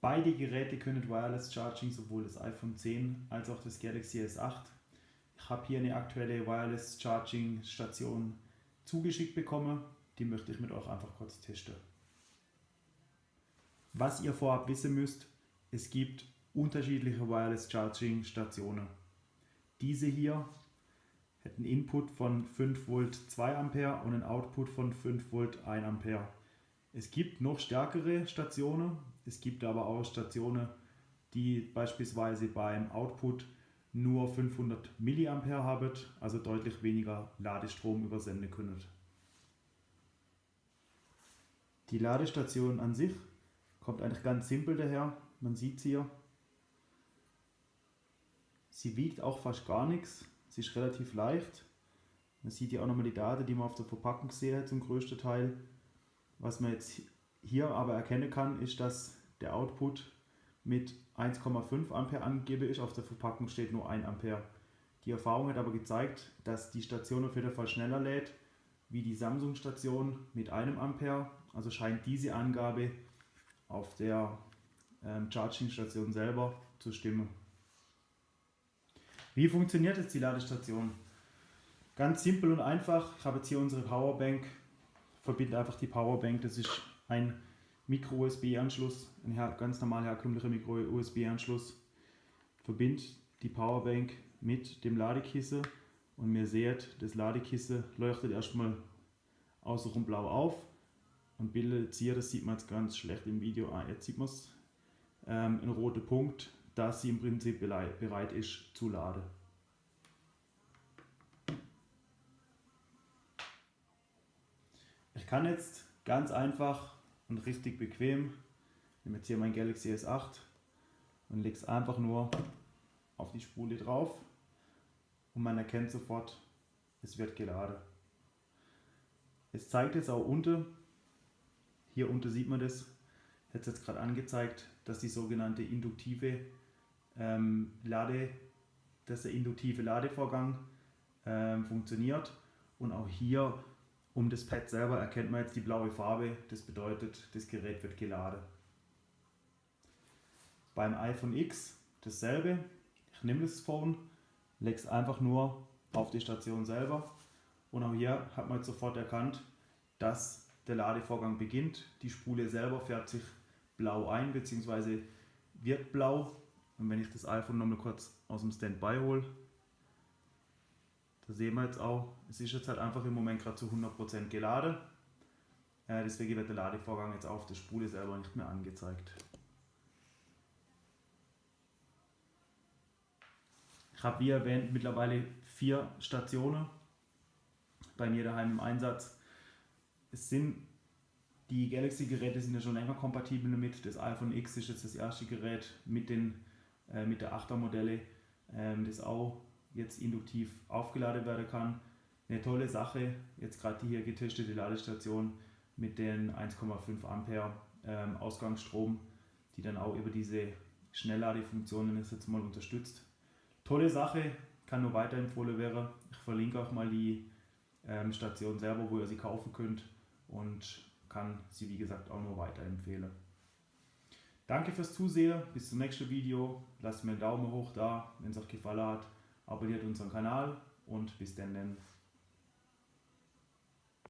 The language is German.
Beide Geräte können Wireless Charging, sowohl das iPhone 10 als auch das Galaxy S8. Ich habe hier eine aktuelle Wireless Charging Station zugeschickt bekommen. Die möchte ich mit euch einfach kurz testen. Was ihr vorab wissen müsst, es gibt unterschiedliche Wireless Charging Stationen. Diese hier hat einen Input von 5 Volt 2 Ampere und einen Output von 5 Volt 1 Ampere. Es gibt noch stärkere Stationen, es gibt aber auch Stationen, die beispielsweise beim Output nur 500 mA haben, also deutlich weniger Ladestrom übersenden können. Die Ladestation an sich kommt eigentlich ganz simpel daher, man sieht sie hier. Sie wiegt auch fast gar nichts, sie ist relativ leicht. Man sieht hier auch nochmal die Daten, die man auf der Verpackung sieht zum größten Teil. Was man jetzt hier aber erkennen kann, ist, dass der Output mit 1,5 Ampere angegeben ist. Auf der Verpackung steht nur 1 Ampere. Die Erfahrung hat aber gezeigt, dass die Station auf jeden Fall schneller lädt wie die Samsung-Station mit einem Ampere. Also scheint diese Angabe auf der ähm, Charging-Station selber zu stimmen. Wie funktioniert jetzt die Ladestation? Ganz simpel und einfach. Ich habe jetzt hier unsere Powerbank verbinde einfach die Powerbank, das ist ein Micro-USB-Anschluss, ein ganz normal herkömmlicher Micro-USB-Anschluss. Verbinde die Powerbank mit dem Ladekissen und mir seht, das Ladekissen leuchtet erstmal außenrum blau auf und bildet hier, das sieht man jetzt ganz schlecht im Video, ah, jetzt sieht man es, ähm, ein roter Punkt, dass sie im Prinzip bereit ist zu laden. Kann jetzt ganz einfach und richtig bequem, ich nehme jetzt hier mein Galaxy S8 und lege es einfach nur auf die Spule drauf und man erkennt sofort, es wird geladen. Es zeigt jetzt auch unten, hier unten sieht man das, hat es jetzt gerade angezeigt, dass die sogenannte induktive ähm, Lade, dass der induktive Ladevorgang ähm, funktioniert und auch hier um das Pad selber erkennt man jetzt die blaue Farbe, das bedeutet, das Gerät wird geladen. Beim iPhone X dasselbe. Ich nehme das Phone, lege es einfach nur auf die Station selber und auch hier hat man jetzt sofort erkannt, dass der Ladevorgang beginnt. Die Spule selber färbt sich blau ein bzw. wird blau. Und wenn ich das iPhone nochmal kurz aus dem Standby hole, da sehen wir jetzt auch, es ist jetzt halt einfach im Moment gerade zu 100% geladen. Äh, deswegen wird der Ladevorgang jetzt auf der Spule selber nicht mehr angezeigt. Ich habe wie erwähnt mittlerweile vier Stationen bei mir daheim im Einsatz. Es sind die Galaxy-Geräte sind ja schon länger kompatibel damit. Das iPhone X ist jetzt das erste Gerät mit, den, äh, mit der 8er Modelle, ähm, das auch jetzt induktiv aufgeladen werden kann. Eine tolle Sache, jetzt gerade die hier getestete Ladestation mit den 1,5 Ampere ähm, Ausgangsstrom, die dann auch über diese Schnellladefunktionen jetzt mal unterstützt. Tolle Sache, kann nur weiterempfohlen werden. Ich verlinke auch mal die ähm, Station selber, wo ihr sie kaufen könnt und kann sie wie gesagt auch nur weiterempfehlen. Danke fürs Zusehen, bis zum nächsten Video. Lasst mir einen Daumen hoch da, wenn es euch gefallen hat abonniert unseren Kanal und bis dann.